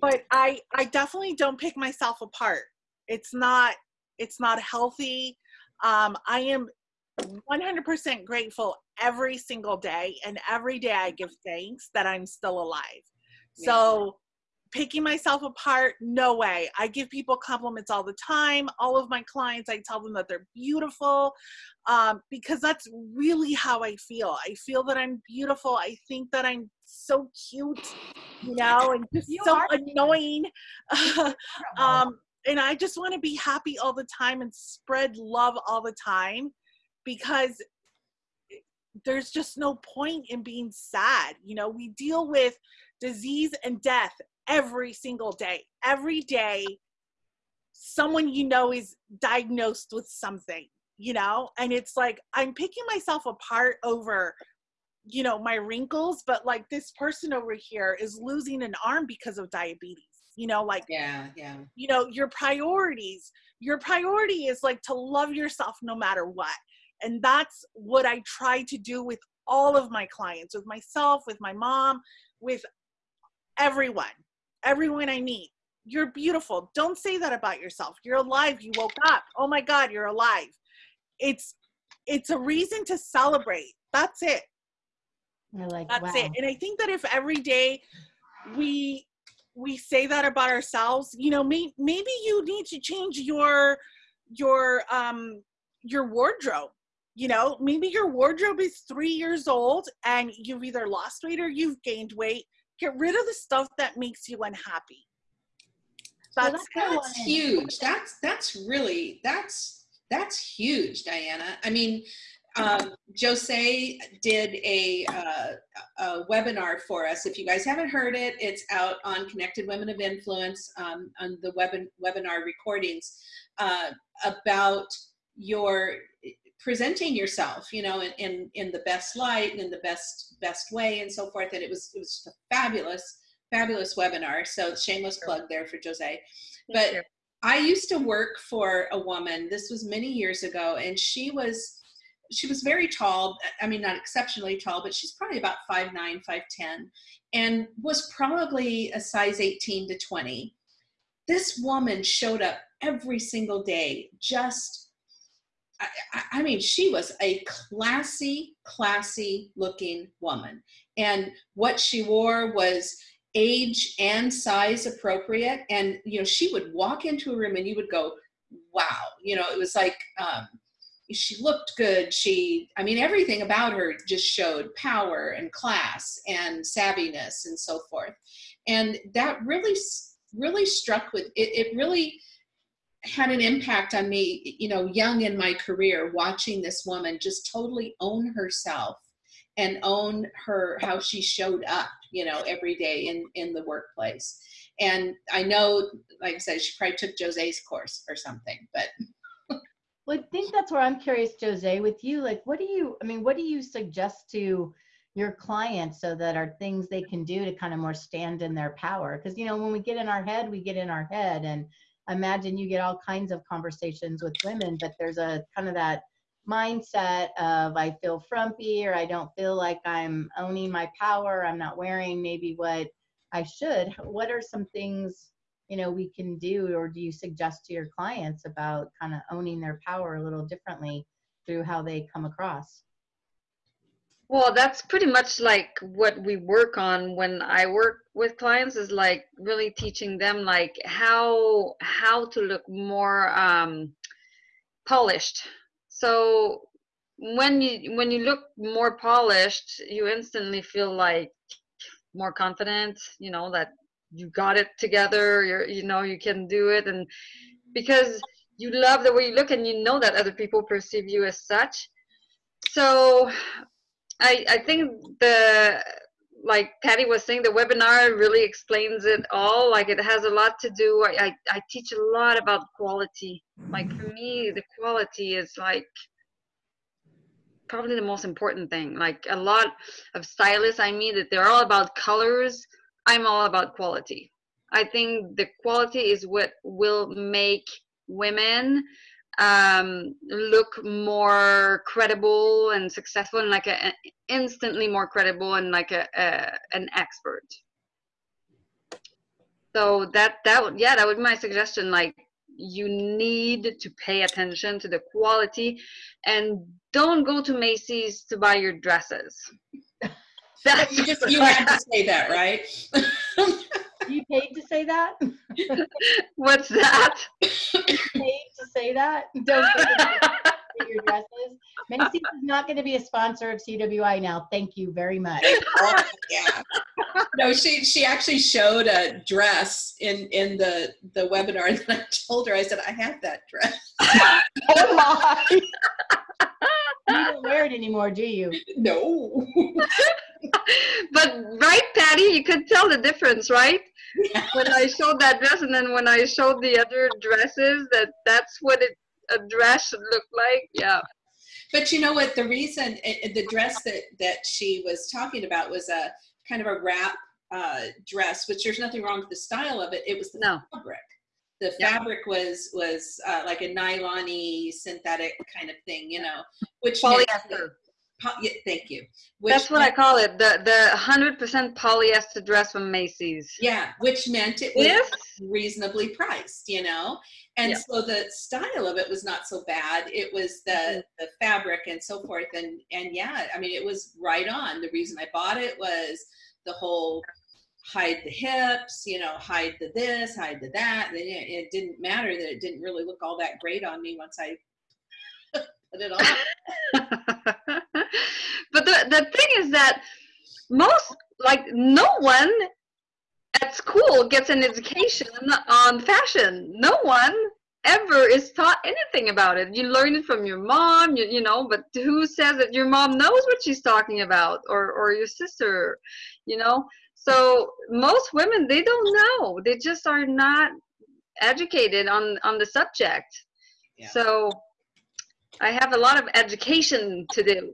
but I I definitely don't pick myself apart. It's not it's not healthy. Um, I am 100% grateful every single day, and every day I give thanks that I'm still alive. Yeah. So picking myself apart no way. I give people compliments all the time. All of my clients i tell them that they're beautiful um, because that's really how i feel. I feel that i'm beautiful. I think that i'm so cute you know and just you so annoying. Um, and I just want to be happy all the time and spread love all the time because there's just no point in being sad. You know, we deal with disease and death every single day. Every day, someone you know is diagnosed with something, you know, and it's like I'm picking myself apart over you know my wrinkles but like this person over here is losing an arm because of diabetes you know? Like yeah yeah. you know your priorities your priority is like to love yourself no matter what. And that's what i try to do with all of my clients with myself with my mom with everyone everyone i meet. You're beautiful. Don't say that about yourself. You're alive. You woke up. Oh my god you're alive. It's it's a reason to celebrate. That's it. I like that's wow. it and i think that if every day we we say that about ourselves you know may, maybe you need to change your your um your wardrobe. You know maybe your wardrobe is three years old and you've either lost weight or you've gained weight get rid of the stuff that makes you unhappy. That's, that's, that's huge. That's that's really that's that's huge diana. I mean um, Jose did a, uh, a, webinar for us. If you guys haven't heard it, it's out on Connected Women of Influence um, on the web webinar recordings uh, about your presenting yourself, you know, in, in, in the best light and in the best best way and so forth. And it was it was a fabulous fabulous webinar. So shameless plug there for Jose. But I used to work for a woman. This was many years ago, and she was she was very tall. I mean, not exceptionally tall, but she's probably about 5'9", 5'10", and was probably a size 18 to 20. This woman showed up every single day, just, I, I mean, she was a classy, classy looking woman. And what she wore was age and size appropriate. And, you know, she would walk into a room and you would go, wow, you know, it was like, um, she looked good. She, I mean, everything about her just showed power and class and savviness and so forth. And that really, really struck with it. It really had an impact on me, you know, young in my career, watching this woman just totally own herself and own her how she showed up, you know, every day in in the workplace. And I know, like I said, she probably took Jose's course or something, but well, I think that's where I'm curious, Jose, with you. Like, what do you, I mean, what do you suggest to your clients so that are things they can do to kind of more stand in their power? Because, you know, when we get in our head, we get in our head. And imagine you get all kinds of conversations with women, but there's a kind of that mindset of I feel frumpy or I don't feel like I'm owning my power. I'm not wearing maybe what I should. What are some things you know we can do or do you suggest to your clients about kind of owning their power a little differently through how they come across well that's pretty much like what we work on when i work with clients is like really teaching them like how how to look more um polished. So when you when you look more polished you instantly feel like more confident you know that you got it together you're you know you can do it. And because you love the way you look and you know that other people perceive you as such. So i i think the like patty was saying the webinar really explains it all. Like it has a lot to do. I i, I teach a lot about quality. Like for me the quality is like probably the most important thing. Like a lot of stylists i mean that they're all about colors. I'm all about quality. I think the quality is what will make women um, look more credible and successful and like a, instantly more credible and like a, a an expert. So that that yeah that would be my suggestion. Like you need to pay attention to the quality and don't go to macy's to buy your dresses. That's you just you had to say that right you paid to say that? What's that? paid to say that? Don't your dresses. Macy's is not going to be a sponsor of CWI now. Thank you very much. Oh, yeah. No, she she actually showed a dress in in the the webinar, and I told her I said I have that dress. oh my! you don't wear it anymore, do you? No. but right, Patty, you could tell the difference, right? when I showed that dress and then when I showed the other dresses that that's what it, a dress should look like. Yeah. But you know what? The reason it, the dress that that she was talking about was a kind of a wrap uh, dress, which there's nothing wrong with the style of it. It was the no. fabric. The fabric was was uh, like a nylon synthetic kind of thing, you know, which polyester. Thank you. Which That's what meant, I call it. The the hundred percent polyester dress from Macy's. Yeah, which meant it was yes. reasonably priced, you know. And yeah. so the style of it was not so bad. It was the mm-hmm. the fabric and so forth. And and yeah, I mean it was right on. The reason I bought it was the whole hide the hips, you know, hide the this, hide the that. It didn't matter that it didn't really look all that great on me once I put it on. but the, the thing is that most like no one at school gets an education on fashion. No one ever is taught anything about it. You learn it from your mom you, you know but who says that your mom knows what she's talking about or or your sister you know? So most women they don't know. They just are not educated on on the subject. Yeah. so I have a lot of education to do.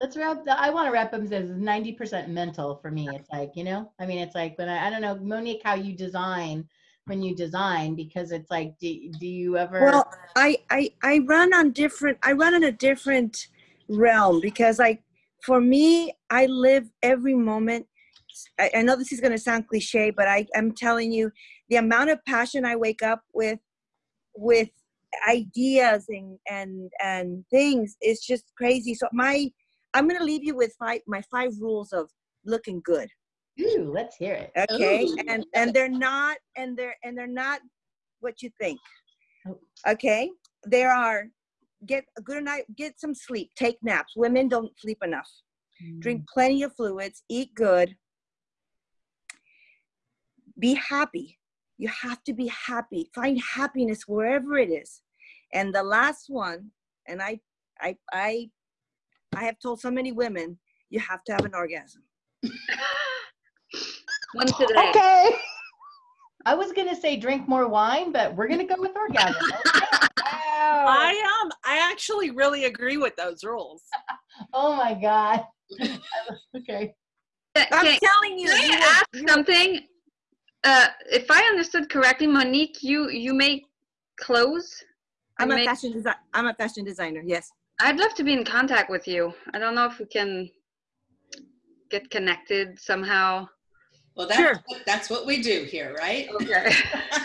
Let's wrap. The, I want to wrap up as ninety percent mental for me. It's like you know. I mean, it's like when I, I don't know, Monique, how you design when you design because it's like, do, do you ever? Well, I, I I run on different. I run in a different realm because like for me, I live every moment. I, I know this is going to sound cliche, but I am telling you, the amount of passion I wake up with with ideas and and and things is just crazy. So my I'm gonna leave you with five my five rules of looking good. Ooh, let's hear it. Okay, Ooh. and and they're not and they're and they're not what you think. Oh. Okay, there are get a good night, get some sleep, take naps. Women don't sleep enough. Mm. Drink plenty of fluids, eat good, be happy. You have to be happy. Find happiness wherever it is. And the last one and i i i i have told so many women you have to have an orgasm. One today. Okay. I was gonna say drink more wine but we're gonna go with orgasm. Wow. i um i actually really agree with those rules. Oh my god. Okay. I'm telling you can I ask something uh, if I understood correctly, Monique, you you make clothes. I'm a make... fashion designer. I'm a fashion designer. Yes. I'd love to be in contact with you. I don't know if we can get connected somehow. Well, that's sure. what, that's what we do here, right? Okay.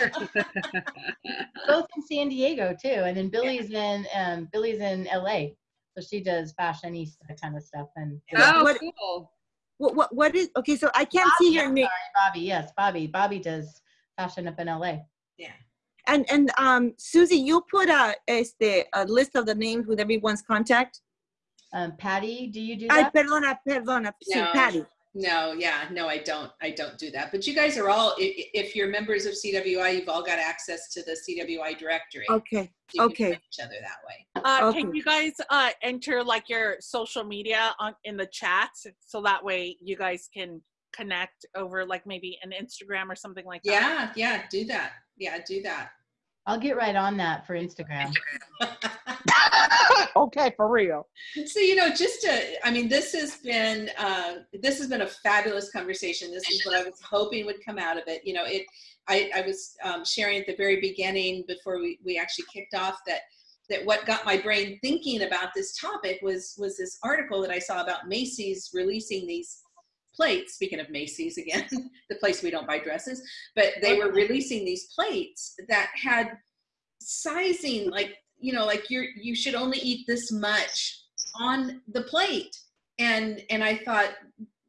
Both in San Diego too, and then Billy's yeah. in um, Billy's in LA, so she does fashionista kind of stuff. And oh, what, cool. What what what is okay? So I can't Bobby, see your name. Sorry, Bobby. Yes, Bobby. Bobby does fashion up in LA. Yeah. And and um Susie, you put a este a list of the names with everyone's contact. Um, Patty, do you do that? Ay, perdona, perdona. No, sí, Patty. No, yeah, no, I don't. I don't do that. But you guys are all, if you're members of CWI, you've all got access to the CWI directory. Okay. You Okay. find Each other that way. Uh, Okay. Can you guys uh, enter like your social media on in the chat so that way you guys can connect over like maybe an Instagram or something like that? Yeah, yeah, do that. Yeah, do that. I'll get right on that for Instagram. okay, for real. So you know, just to, I mean, this has been uh, this has been a fabulous conversation. This is what I was hoping would come out of it. You know, it. I, I was um, sharing at the very beginning before we, we actually kicked off that that what got my brain thinking about this topic was was this article that I saw about Macy's releasing these plates. Speaking of Macy's again, the place we don't buy dresses, but they were releasing these plates that had sizing like you know like you're you should only eat this much on the plate. And and i thought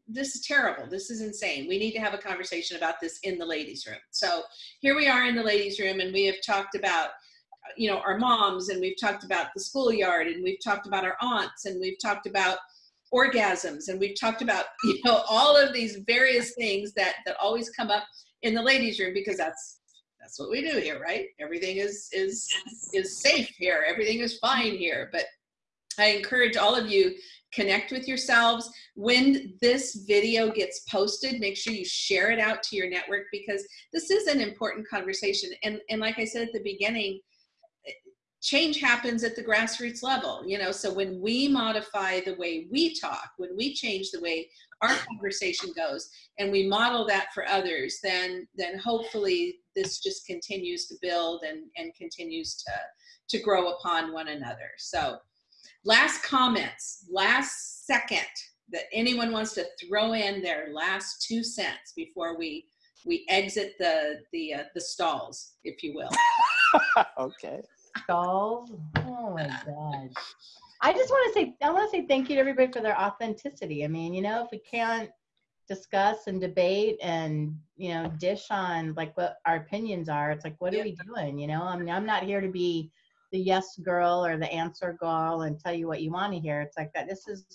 this is terrible. This is insane. We need to have a conversation about this in the ladies room. So here we are in the ladies room and we have talked about you know our moms and we've talked about the schoolyard and we've talked about our aunts and we've talked about orgasms and we've talked about you know all of these various things that that always come up in the ladies room because that's that's what we do here right? Everything is is is safe here. Everything is fine here. But i encourage all of you connect with yourselves. When this video gets posted make sure you share it out to your network because this is an important conversation. And and like i said at the beginning change happens at the grassroots level you know so when we modify the way we talk when we change the way our conversation goes and we model that for others then then hopefully this just continues to build and and continues to to grow upon one another so last comments last second that anyone wants to throw in their last two cents before we we exit the the uh, the stalls if you will okay. Stalls. Oh my god. I just want to say I want to say thank you to everybody for their authenticity. I mean, you know, if we can't discuss and debate and you know dish on like what our opinions are, it's like what are we doing? You know, I mean, I'm not here to be the yes girl or the answer girl and tell you what you want to hear. It's like that. This is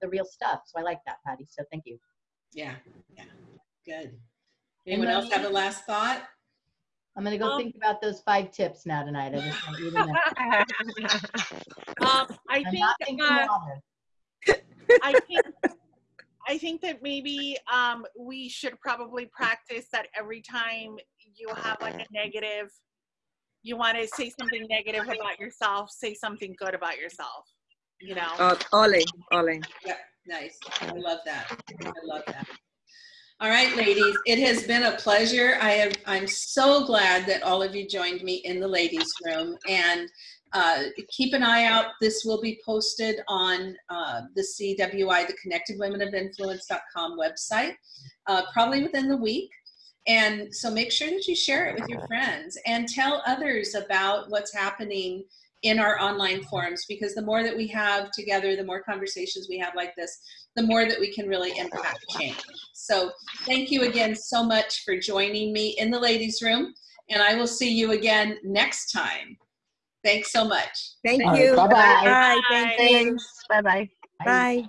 the real stuff. So I like that, Patty. So thank you. yeah yeah good anyone else have a last thought I'm gonna go Um, think about those five tips now tonight. I just want you to know. Um, I I'm think not thinking uh. I think I think that maybe um, we should probably practice that every time you have like a negative, you want to say something negative about yourself, say something good about yourself. You know. Uh, ole, ole. Yeah, nice. I love that. I love that. All right, ladies, it has been a pleasure. I have, I'm so glad that all of you joined me in the ladies' room. And uh, keep an eye out. This will be posted on uh, the CWI, the Connected Women of Influence.com website, uh, probably within the week. And so make sure that you share it with your friends and tell others about what's happening in our online forums because the more that we have together, the more conversations we have like this, the more that we can really impact change. So thank you again so much for joining me in the ladies room and I will see you again next time. Thanks so much. Thank All right, you. bye-bye. Bye. Bye. Thank you. Bye bye. Bye.